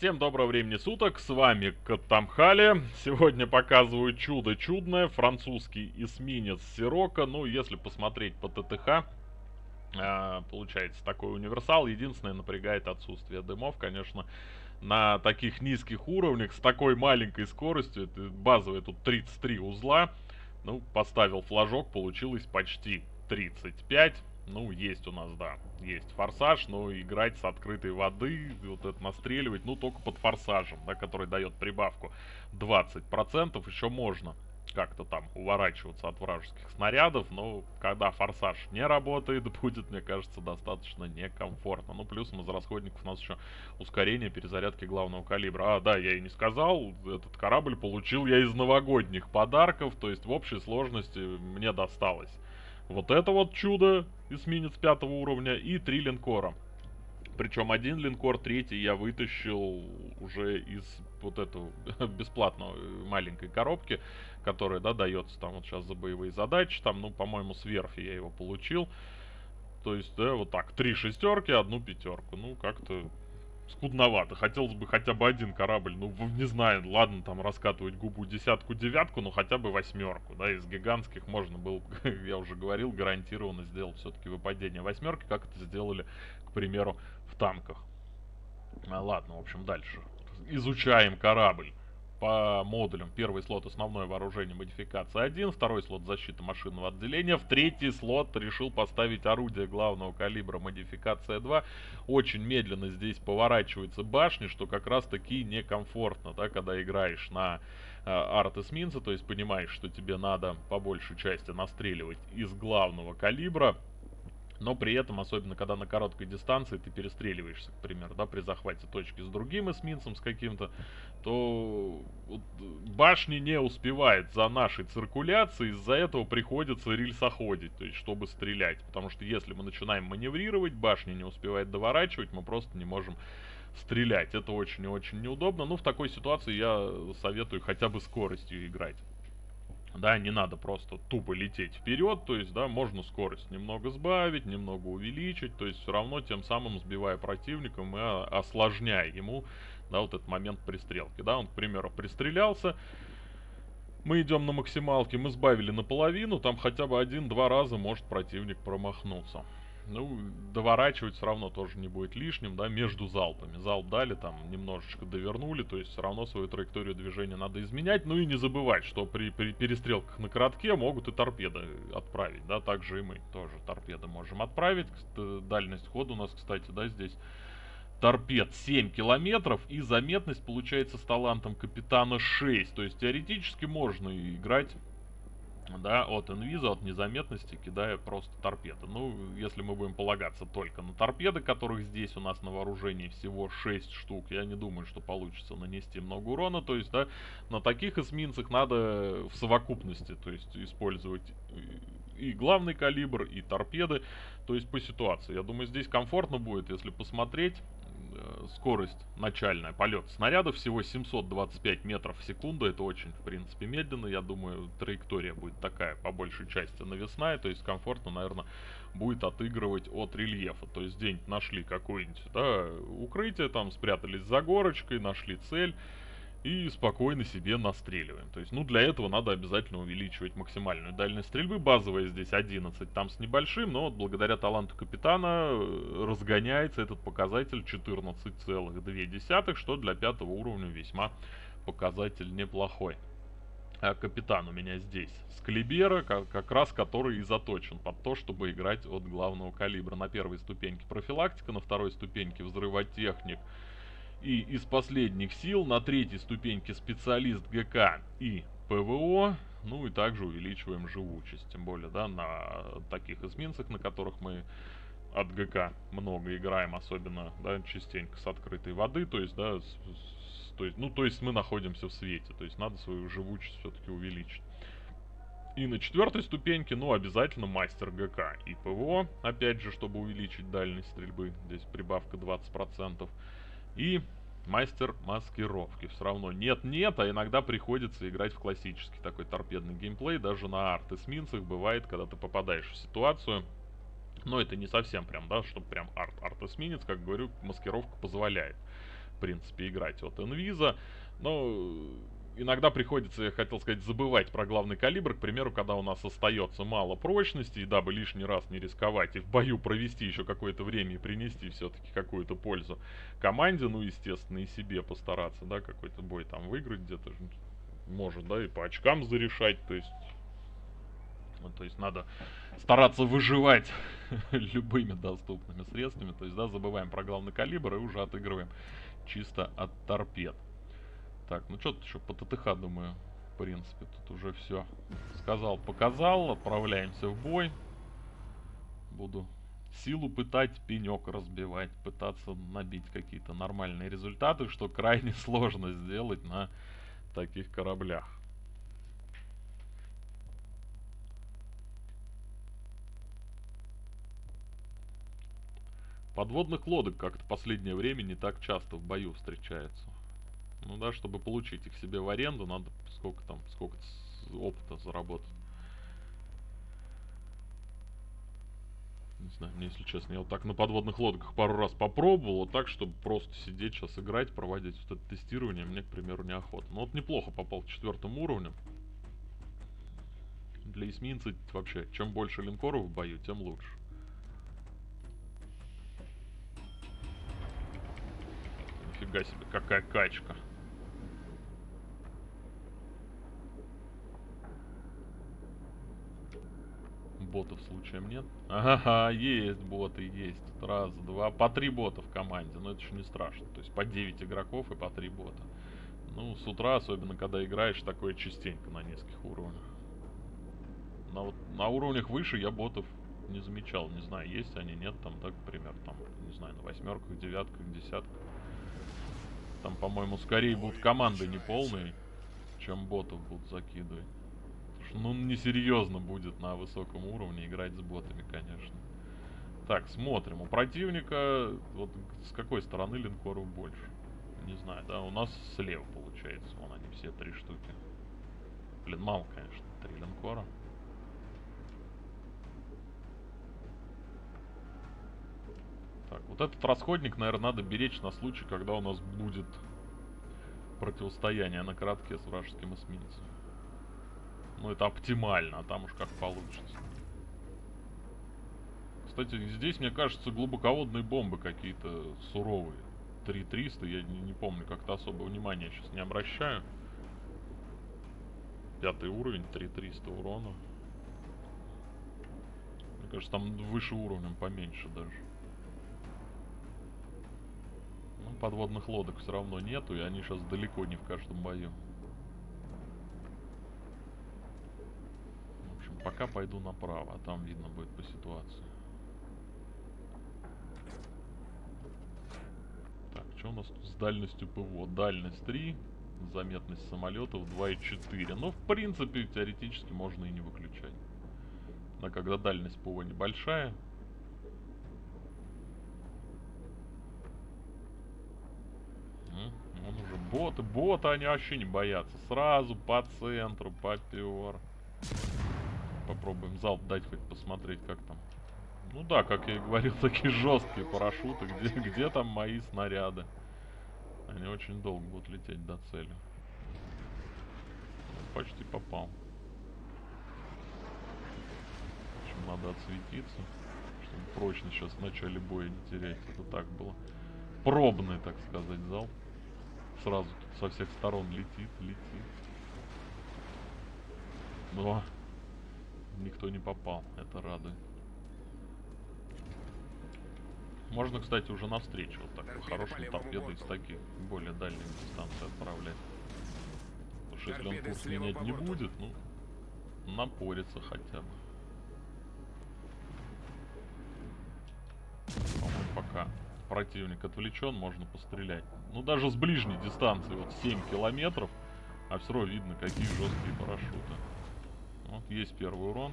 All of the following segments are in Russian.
Всем доброго времени суток, с вами Катамхали. Сегодня показываю чудо чудное, французский эсминец Сирока. Ну, если посмотреть по ТТХ, э, получается такой универсал. Единственное, напрягает отсутствие дымов, конечно. На таких низких уровнях, с такой маленькой скоростью, базовые тут 33 узла. Ну, поставил флажок, получилось почти 35. Ну, есть у нас, да, есть форсаж, но играть с открытой воды, вот это настреливать, ну, только под форсажем, да, который дает прибавку 20%, еще можно как-то там уворачиваться от вражеских снарядов, но когда форсаж не работает, будет, мне кажется, достаточно некомфортно. Ну, плюсом из расходников у нас еще ускорение перезарядки главного калибра. А, да, я и не сказал, этот корабль получил я из новогодних подарков, то есть в общей сложности мне досталось вот это вот чудо, эсминец пятого уровня, и три линкора. Причем один линкор, третий я вытащил уже из вот этого бесплатной маленькой коробки, которая, да, дается там вот сейчас за боевые задачи. Там, ну, по-моему, с верфи я его получил. То есть, да, вот так, три шестерки, одну пятерку. Ну, как-то скудновато. Хотелось бы хотя бы один корабль, ну, не знаю, ладно, там раскатывать губу десятку-девятку, но хотя бы восьмерку, да, из гигантских можно было, я уже говорил, гарантированно сделать все-таки выпадение восьмерки, как это сделали, к примеру, в танках. А, ладно, в общем, дальше. Изучаем корабль по модулям. Первый слот основное вооружение модификация 1, второй слот защита машинного отделения, в третий слот решил поставить орудие главного калибра модификация 2. Очень медленно здесь поворачиваются башни, что как раз таки некомфортно, да, когда играешь на э, арт-эсминца, то есть понимаешь, что тебе надо по большей части настреливать из главного калибра, но при этом, особенно когда на короткой дистанции ты перестреливаешься, к примеру, да, при захвате точки с другим эсминцем, с каким-то, то башни не успевает за нашей циркуляцией, из-за этого приходится рельсоходить, то есть чтобы стрелять, потому что если мы начинаем маневрировать, башня не успевает доворачивать, мы просто не можем стрелять. Это очень и очень неудобно, но в такой ситуации я советую хотя бы скоростью играть. Да, не надо просто тупо лететь вперед, то есть, да, можно скорость немного сбавить, немного увеличить, то есть все равно тем самым сбивая противника, мы осложняя ему, да, вот этот момент пристрелки, да, он, к примеру, пристрелялся, мы идем на максималке, мы сбавили наполовину, там хотя бы один-два раза может противник промахнуться. Ну, доворачивать все равно тоже не будет лишним, да, между залпами. Залп дали, там, немножечко довернули, то есть все равно свою траекторию движения надо изменять. Ну и не забывать, что при, при перестрелках на коротке могут и торпеды отправить, да, также и мы тоже торпеды можем отправить. Дальность хода у нас, кстати, да, здесь торпед 7 километров и заметность получается с талантом капитана 6. То есть теоретически можно играть да, от инвиза, от незаметности, кидая просто торпеды. Ну, если мы будем полагаться только на торпеды, которых здесь у нас на вооружении всего 6 штук, я не думаю, что получится нанести много урона. То есть, да, на таких эсминцах надо в совокупности, то есть, использовать и главный калибр, и торпеды, то есть по ситуации. Я думаю, здесь комфортно будет, если посмотреть скорость начальная, полет снаряда всего 725 метров в секунду. Это очень, в принципе, медленно. Я думаю, траектория будет такая, по большей части, навесная. То есть комфортно, наверное, будет отыгрывать от рельефа. То есть где-нибудь нашли какое-нибудь да, укрытие, там спрятались за горочкой, нашли цель и спокойно себе настреливаем. То есть, ну, для этого надо обязательно увеличивать максимальную дальность стрельбы. Базовая здесь 11, там с небольшим, но вот благодаря таланту капитана э, разгоняется этот показатель 14,2, что для пятого уровня весьма показатель неплохой. А капитан у меня здесь с Клибера, как, как раз который и заточен под то, чтобы играть от главного калибра. На первой ступеньке профилактика, на второй ступеньке взрывотехник, и из последних сил на третьей ступеньке специалист ГК и ПВО. Ну и также увеличиваем живучесть. Тем более, да, на таких эсминцах, на которых мы от ГК много играем, особенно, да, частенько с открытой воды. То есть, да, с, с, то есть, ну, то есть мы находимся в свете. То есть надо свою живучесть все-таки увеличить. И на четвертой ступеньке, ну, обязательно мастер ГК и ПВО, опять же, чтобы увеличить дальность стрельбы. Здесь прибавка 20%. И мастер маскировки. Все равно нет-нет, а иногда приходится играть в классический такой торпедный геймплей. Даже на арт-эсминцах бывает, когда ты попадаешь в ситуацию. Но это не совсем прям, да, чтобы прям арт-эсминец, как говорю, маскировка позволяет. принципе, играть от инвиза. Но иногда приходится, я хотел сказать, забывать про главный калибр. К примеру, когда у нас остается мало прочности, и дабы лишний раз не рисковать и в бою провести еще какое-то время и принести все-таки какую-то пользу команде, ну, естественно, и себе постараться, да, какой-то бой там выиграть где-то может, да, и по очкам зарешать, то есть... Ну, то есть надо стараться выживать любыми доступными средствами. То есть, да, забываем про главный калибр и уже отыгрываем чисто от торпед. Так, ну что-то еще по ТТХ, думаю, в принципе, тут уже все сказал, показал. Отправляемся в бой. Буду силу пытать, пенек разбивать, пытаться набить какие-то нормальные результаты, что крайне сложно сделать на таких кораблях. Подводных лодок как-то последнее время не так часто в бою встречается. Ну да, чтобы получить их себе в аренду, надо сколько там, сколько опыта заработать. Не знаю, мне, если честно, я вот так на подводных лодках пару раз попробовал, вот так, чтобы просто сидеть сейчас играть, проводить вот это тестирование, мне, к примеру, неохота. Но вот неплохо попал к четвертому уровню. Для эсминца вообще, чем больше линкоров в бою, тем лучше. Нифига себе, какая качка. Ботов случаем нет? Ага, есть боты, есть. Раз, два, по три бота в команде. Но это еще не страшно. То есть по 9 игроков и по три бота. Ну, с утра, особенно когда играешь, такое частенько на низких уровнях. На, вот, на уровнях выше я ботов не замечал. Не знаю, есть они, нет. Там, так, например, там, не знаю, на восьмерках, девятках, десятках. Там, по-моему, скорее будут команды неполные, чем ботов будут закидывать ну, несерьезно будет на высоком уровне играть с ботами, конечно. Так, смотрим. У противника, вот с какой стороны линкоров больше? Не знаю, да, у нас слева получается. Вон они все три штуки. Блин, мало, конечно, три линкора. Так, вот этот расходник, наверное, надо беречь на случай, когда у нас будет противостояние на коротке с вражеским эсминцем. Ну, это оптимально, а там уж как получится. Кстати, здесь, мне кажется, глубоководные бомбы какие-то суровые. 3300, я не, не помню, как-то особо внимания сейчас не обращаю. Пятый уровень, 3300 урона. Мне кажется, там выше уровнем поменьше даже. Ну, подводных лодок все равно нету, и они сейчас далеко не в каждом бою. Пока пойду направо, а там видно будет по ситуации. Так, что у нас тут с дальностью ПВО? Дальность 3, заметность самолетов 2,4. Ну, в принципе, теоретически можно и не выключать. Но когда дальность ПВО небольшая, Он уже боты, боты они вообще не боятся. Сразу по центру попер попробуем залп дать хоть посмотреть, как там. Ну да, как я и говорил, такие жесткие парашюты. Где, где там мои снаряды? Они очень долго будут лететь до цели. Почти попал. В надо отсветиться, чтобы прочно сейчас в начале боя не терять. Это так было. Пробный, так сказать, зал. Сразу тут со всех сторон летит, летит. Но никто не попал. Это радует. Можно, кстати, уже навстречу вот так по хорошему торпеды из таких более дальних дистанций отправлять. Потому что если он курс менять не будет, ну, напорится хотя бы. По-моему, пока противник отвлечен, можно пострелять. Ну, даже с ближней дистанции, вот 7 километров, а все равно видно, какие жесткие парашюты. Вот есть первый урон.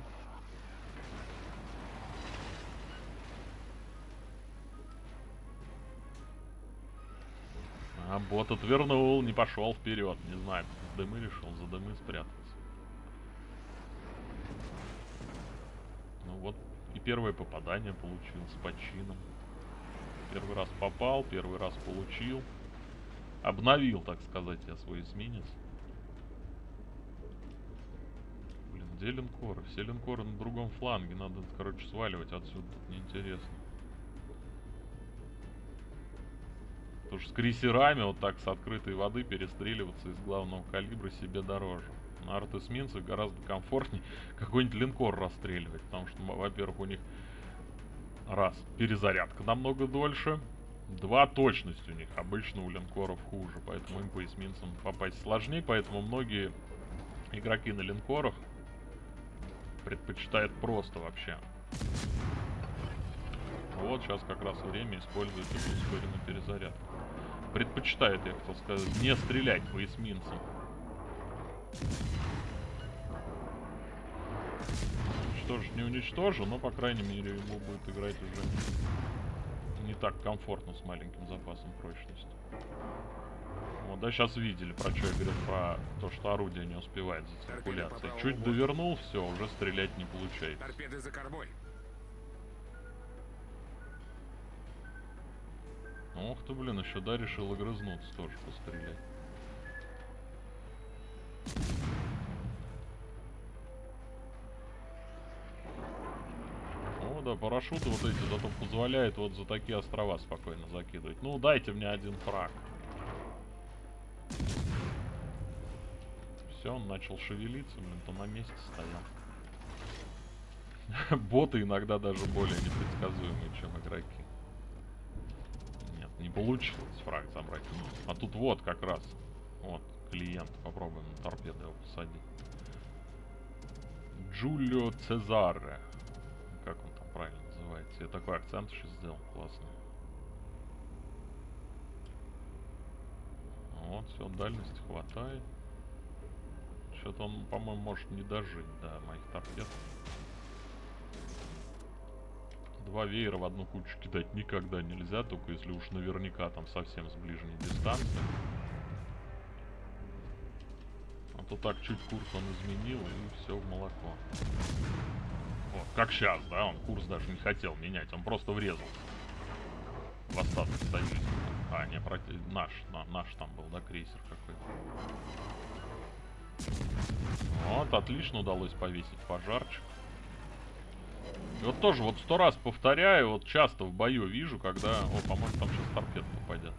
А бот отвернул, не пошел вперед. Не знаю, дымы решил за дымы спрятаться. Ну вот, и первое попадание получил с почином. Первый раз попал, первый раз получил. Обновил, так сказать, я свой эсминец. Блин, где линкоры? Все линкоры на другом фланге. Надо, короче, сваливать отсюда. Тут неинтересно. Потому что с крейсерами вот так с открытой воды перестреливаться из главного калибра себе дороже. На арт-эсминцах гораздо комфортнее какой-нибудь линкор расстреливать. Потому что, во-первых, у них раз, перезарядка намного дольше. Два, точность у них обычно у линкоров хуже. Поэтому им по эсминцам попасть сложнее. Поэтому многие игроки на линкорах предпочитают просто вообще вот, сейчас как раз время использовать эту ускоренную перезарядку. Предпочитают, я хотел сказать, не стрелять по эсминцам. Уничтожить не уничтожу, но, по крайней мере, ему будет играть уже не так комфортно с маленьким запасом прочности. Вот, да, сейчас видели, про что я говорю, про то, что орудие не успевает за циркуляцией. Чуть довернул, все, уже стрелять не получается. Торпеды за кормой. Ох ты, блин, еще да, решил огрызнуться тоже пострелять. О, да, парашюты вот эти зато позволяют вот за такие острова спокойно закидывать. Ну, дайте мне один фраг. Все, он начал шевелиться, блин, то на месте стоял. Боты иногда даже более непредсказуемые, чем игроки. Не получилось фраг забрать. А тут вот как раз. Вот, клиент. Попробуем на торпеду его посадить. Джулио Цезаре. Как он там правильно называется? Я такой акцент сейчас сделал. Классно. Вот, все, дальности хватает. Что-то он, по-моему, может не дожить до моих торпед. Два веера в одну кучу кидать никогда нельзя, только если уж наверняка там совсем с ближней дистанции. А то так чуть курс он изменил и все в молоко. Вот, как сейчас, да, он курс даже не хотел менять, он просто врезал. В остаток союзника. А, не, против... наш, на, наш там был, да, крейсер какой-то. Вот, отлично удалось повесить пожарчик. И вот тоже вот сто раз повторяю, вот часто в бою вижу, когда... О, по-моему, там сейчас торпед попадет.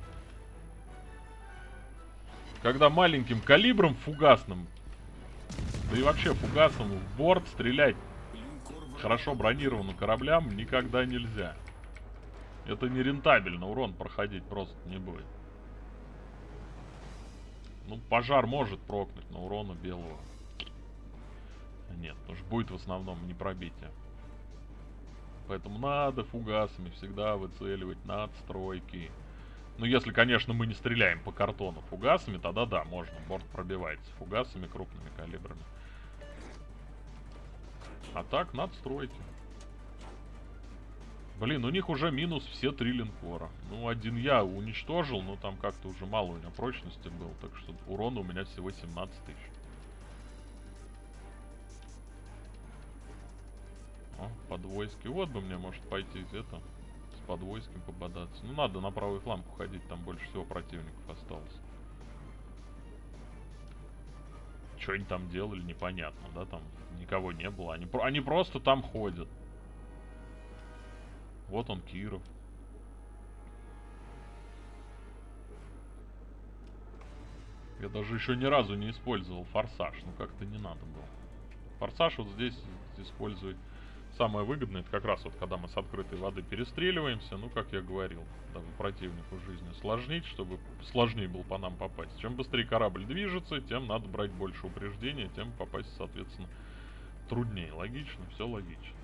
Когда маленьким калибром фугасным, да и вообще фугасом в борт стрелять хорошо бронированным кораблям никогда нельзя. Это нерентабельно, урон проходить просто не будет. Ну, пожар может прокнуть, но урона белого нет. Потому что будет в основном не пробитие. Поэтому надо фугасами всегда выцеливать надстройки. Ну, если, конечно, мы не стреляем по картону фугасами, тогда да, можно. Борт пробивается фугасами крупными калибрами. А так, надстройки. Блин, у них уже минус все три линкора. Ну, один я уничтожил, но там как-то уже мало у меня прочности был. Так что урона у меня всего 17 тысяч. О, подвойски. Вот бы мне, может, пойти это с подвойским пободаться. Ну, надо на правый фланг уходить, там больше всего противников осталось. Что они там делали, непонятно, да, там никого не было. Они, они просто там ходят. Вот он, Киров. Я даже еще ни разу не использовал форсаж. Ну, как-то не надо было. Форсаж вот здесь использовать Самое выгодное, это как раз вот когда мы с открытой воды перестреливаемся, ну, как я говорил, дабы противнику жизни сложнить, чтобы сложнее было по нам попасть. Чем быстрее корабль движется, тем надо брать больше упреждения, тем попасть, соответственно, труднее. Логично? Все логично.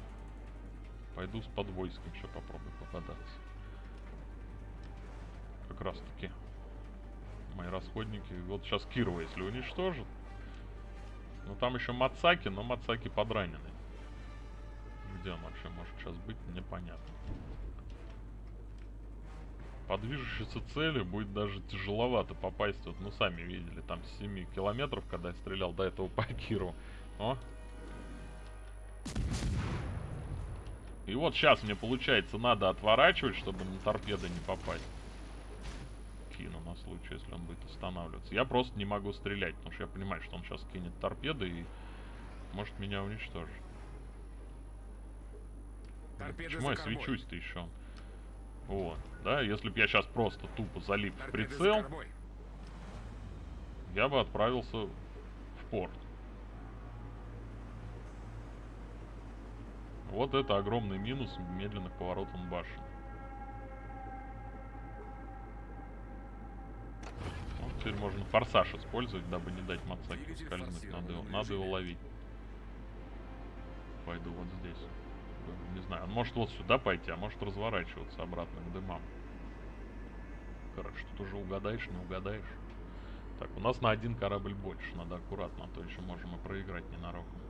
Пойду с подвойском еще попробую попадаться. Как раз таки мои расходники. Вот сейчас Кирова, если уничтожит. Ну там еще Мацаки, но Мацаки подранены где он вообще может сейчас быть, непонятно. По движущейся цели будет даже тяжеловато попасть. Вот, ну, сами видели, там с 7 километров, когда я стрелял до этого по Киру. О! И вот сейчас мне, получается, надо отворачивать, чтобы на торпеды не попасть. кину на случай, если он будет останавливаться. Я просто не могу стрелять, потому что я понимаю, что он сейчас кинет торпеды и может меня уничтожить. Почему я свечусь-то еще? Вот, да, если бы я сейчас просто тупо залип в прицел, я бы отправился в порт. Вот это огромный минус медленных поворотов башен. Вот теперь можно форсаж использовать, дабы не дать Мацаки скользнуть. Надо его, надо его ловить. Пойду вот здесь. Не знаю, он может вот сюда пойти, а может разворачиваться обратно к дымам. Короче, тут уже угадаешь, не угадаешь. Так, у нас на один корабль больше. Надо аккуратно, а то еще можем и проиграть ненароком.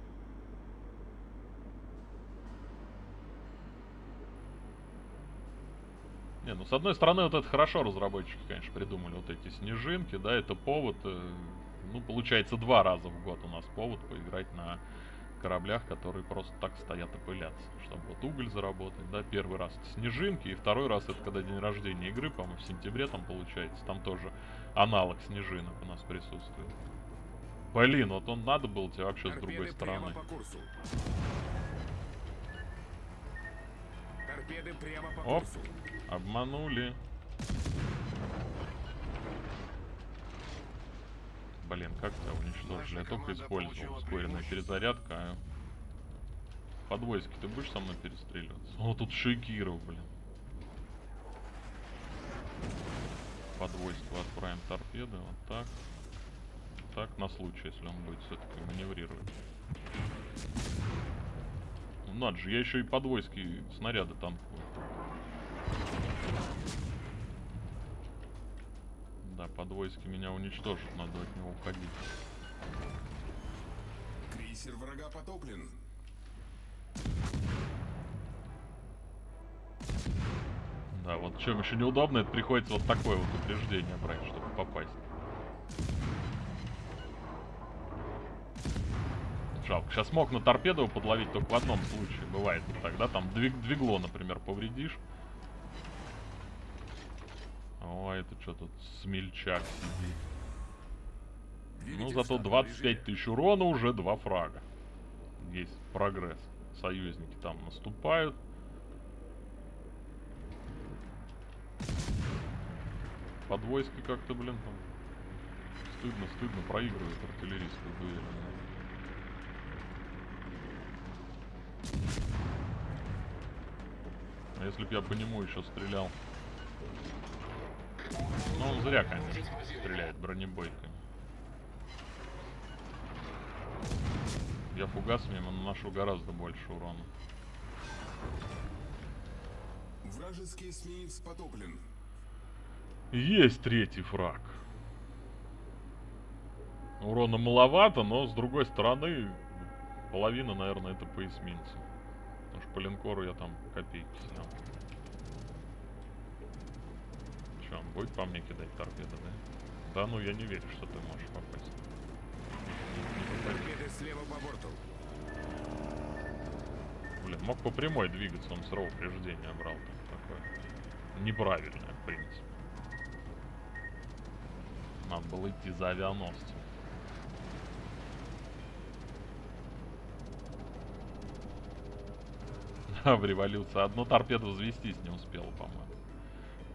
Не, ну с одной стороны, вот это хорошо разработчики, конечно, придумали вот эти снежинки, да, это повод, э, ну, получается, два раза в год у нас повод поиграть на кораблях, которые просто так стоят и пылятся, чтобы вот уголь заработать, да, первый раз это снежинки, и второй раз это когда день рождения игры, по-моему, в сентябре там получается, там тоже аналог снежинок у нас присутствует. Блин, вот он надо было тебе вообще Торпеды с другой стороны. Оп, курсу. Обманули. Блин, как тебя уничтожили? Я только использовал ускоренная перезарядка. А подвойски ты будешь со мной перестреливаться? О, тут Шикиров, блин. Подвойску отправим торпеды, вот так. Так, на случай, если он будет все-таки маневрировать. Ну, надо же, я еще и подвойски снаряды танкую. Да, подвойски меня уничтожат, надо от него уходить. Крейсер врага потоплен. Да, вот чем еще неудобно, это приходится вот такое вот упреждение брать, чтобы попасть. Жалко. Сейчас мог на торпеду подловить только в одном случае. Бывает тогда там двиг двигло, например, повредишь. О, это что тут смельчак сидит. Ну, зато 25 тысяч урона, уже два фрага. Есть прогресс. Союзники там наступают. Подвойски как-то, блин, там стыдно-стыдно проигрывают артиллерийскую дуэль. А если бы я по нему еще стрелял? Ну, он зря, конечно, стреляет бронебойками. Я фугасами наношу гораздо больше урона. Вражеский эсминец потоплен. Есть третий фраг. Урона маловато, но с другой стороны, половина, наверное, это по эсминцу. Потому что по линкору я там копейки снял. Че, он будет по мне кидать торпеды, да? Да ну, я не верю, что ты можешь попасть. Торпеды слева по борту. Блин, мог по прямой двигаться, он сразу упреждение брал там такое. Неправильное, в принципе. Надо было идти за авианосцем. в революции. Одну торпеду взвестись не успел, по-моему.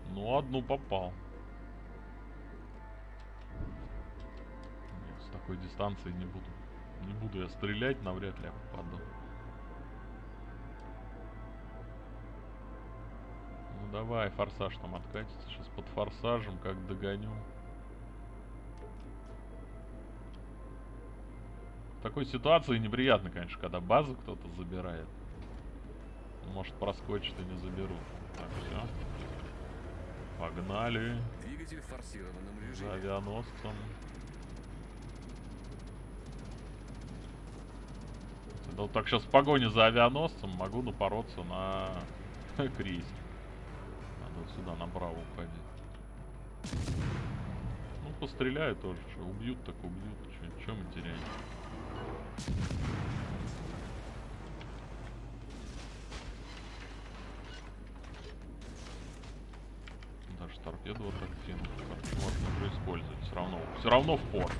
Ну, одну попал. Нет, с такой дистанции не буду. Не буду я стрелять, навряд ли я попаду. Ну давай, форсаж там откатится. Сейчас под форсажем как догоню. В такой ситуации неприятно, конечно, когда базу кто-то забирает. Может проскочит и не заберут. Так, все. Погнали. Двигатель в форсированном режиме. За авианосцем. Да вот так сейчас в погоне за авианосцем могу напороться на крейсер. Надо вот сюда направо уходить. Ну, постреляю тоже. Что, убьют, так убьют. Чем мы теряем? Торпеду аттрактивно. Можно уже использовать. Все равно, все равно в порт.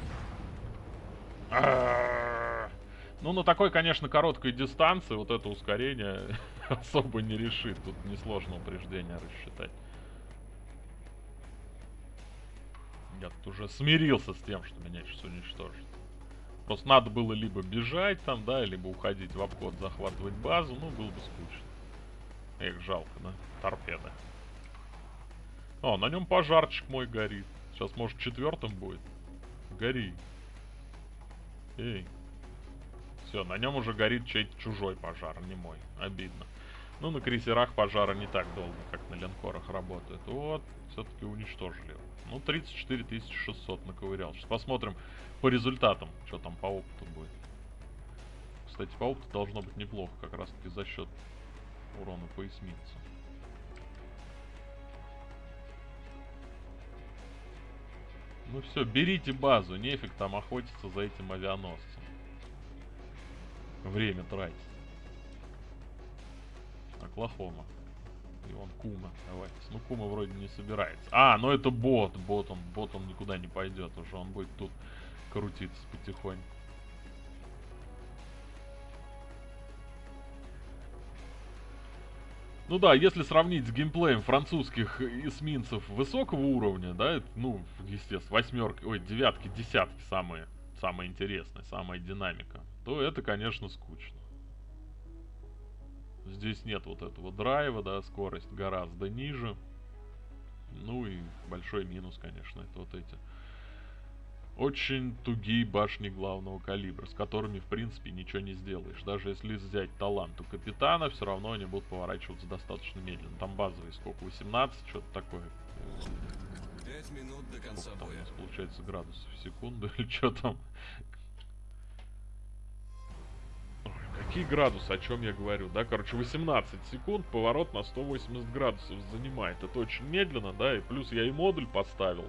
Ну, на такой, конечно, короткой дистанции вот это ускорение особо не решит. Тут несложно упреждение рассчитать. Я тут уже смирился с тем, что меня сейчас уничтожат. Просто надо было либо бежать там, да, либо уходить в обход, захватывать базу. Ну, было бы скучно. Эх, жалко, да? Торпеда. О, на нем пожарчик мой горит. Сейчас, может, четвертым будет. Гори. Эй. Все, на нем уже горит чей-то чужой пожар, а не мой. Обидно. Ну, на крейсерах пожара не так долго, как на линкорах работают. Вот, все-таки уничтожили его. Ну, 34 600 наковырял. Сейчас посмотрим по результатам, что там по опыту будет. Кстати, по опыту должно быть неплохо, как раз таки за счет урона по Ну все, берите базу, нефиг там охотиться за этим авианосцем. Время тратить. Оклахома. И он Кума, давайте. Ну, Кума вроде не собирается. А, ну это бот, бот, он, бот он никуда не пойдет уже, он будет тут крутиться потихоньку. Ну да, если сравнить с геймплеем французских эсминцев высокого уровня, да, ну, естественно, восьмерки, ой, девятки, десятки самые, самые интересные, самая динамика, то это, конечно, скучно. Здесь нет вот этого драйва, да, скорость гораздо ниже. Ну и большой минус, конечно, это вот эти очень тугие башни главного калибра, с которыми, в принципе, ничего не сделаешь. Даже если взять талант у капитана, все равно они будут поворачиваться достаточно медленно. Там базовый сколько? 18? Что-то такое. 5 минут до конца Сколько там боя. нас получается градусов в секунду или что там? Ой, какие градусы, о чем я говорю, да? Короче, 18 секунд, поворот на 180 градусов занимает. Это очень медленно, да, и плюс я и модуль поставил.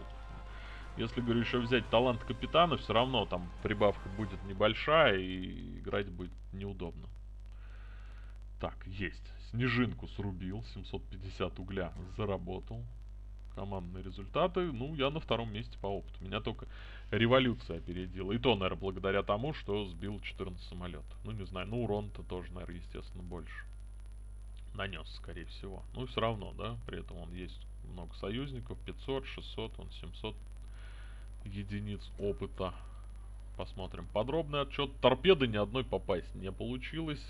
Если, говорю, еще взять талант капитана, все равно там прибавка будет небольшая и играть будет неудобно. Так, есть. Снежинку срубил, 750 угля заработал. Командные результаты, ну, я на втором месте по опыту. Меня только революция опередила. И то, наверное, благодаря тому, что сбил 14 самолетов. Ну, не знаю, ну, урон-то тоже, наверное, естественно, больше. Нанес, скорее всего. Ну, все равно, да, при этом он есть много союзников. 500, 600, он 700 единиц опыта. Посмотрим подробный отчет. Торпеды ни одной попасть не получилось.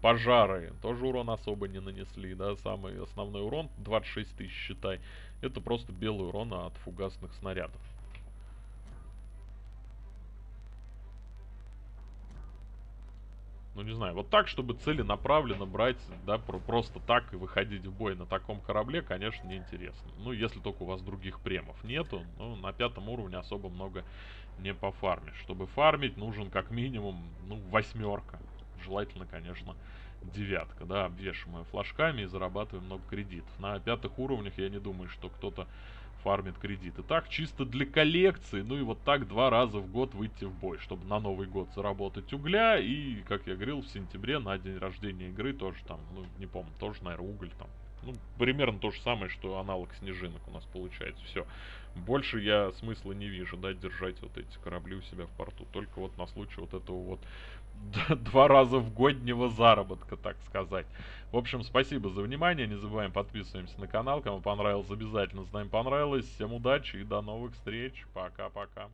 Пожары тоже урон особо не нанесли, да, самый основной урон, 26 тысяч, считай. Это просто белый урон от фугасных снарядов. Ну не знаю, вот так, чтобы целенаправленно брать, да, про просто так и выходить в бой на таком корабле, конечно, неинтересно. Ну, если только у вас других премов нету, ну, на пятом уровне особо много не пофармишь. Чтобы фармить, нужен как минимум, ну, восьмерка. Желательно, конечно, девятка, да, обвешиваем флажками и зарабатываем много кредитов. На пятых уровнях я не думаю, что кто-то фармит кредиты. Так, чисто для коллекции, ну и вот так два раза в год выйти в бой, чтобы на Новый год заработать угля и, как я говорил, в сентябре на день рождения игры тоже там, ну, не помню, тоже, наверное, уголь там. Ну, примерно то же самое, что аналог снежинок у нас получается. Все. Больше я смысла не вижу, да, держать вот эти корабли у себя в порту. Только вот на случай вот этого вот два раза в годнего заработка, так сказать. В общем, спасибо за внимание. Не забываем подписываемся на канал. Кому понравилось, обязательно знаем понравилось. Всем удачи и до новых встреч. Пока-пока.